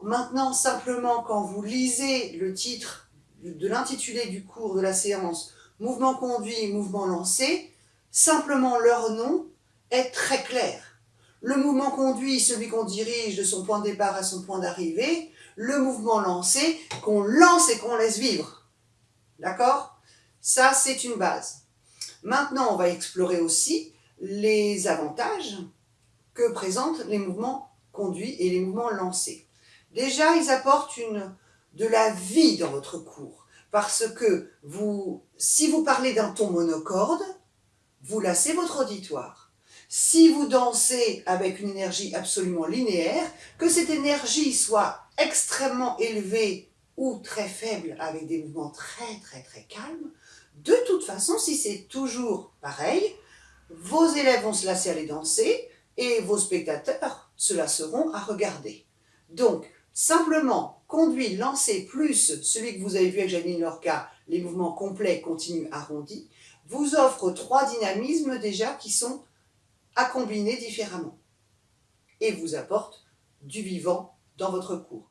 Maintenant, simplement, quand vous lisez le titre de l'intitulé du cours de la séance « Mouvement conduit, mouvement lancé », simplement leur nom est très clair. Le mouvement conduit, celui qu'on dirige de son point de départ à son point d'arrivée. Le mouvement lancé, qu'on lance et qu'on laisse vivre. D'accord? Ça, c'est une base. Maintenant, on va explorer aussi les avantages que présentent les mouvements conduits et les mouvements lancés. Déjà, ils apportent de la vie dans votre cours. Parce que si vous parlez d'un ton monocorde, vous lassez votre auditoire. Si vous dansez avec une énergie absolument linéaire, que cette énergie soit extrêmement élevée ou très faible avec des mouvements très très très calmes, de toute façon, si c'est toujours pareil, vos élèves vont se lasser à les danser et vos spectateurs se lasseront à regarder. Donc, simplement, conduit, lancer, plus celui que vous avez vu avec Janine Lorca, les mouvements complets, continus, arrondis, vous offre trois dynamismes déjà qui sont à combiner différemment et vous apporte du vivant dans votre cours.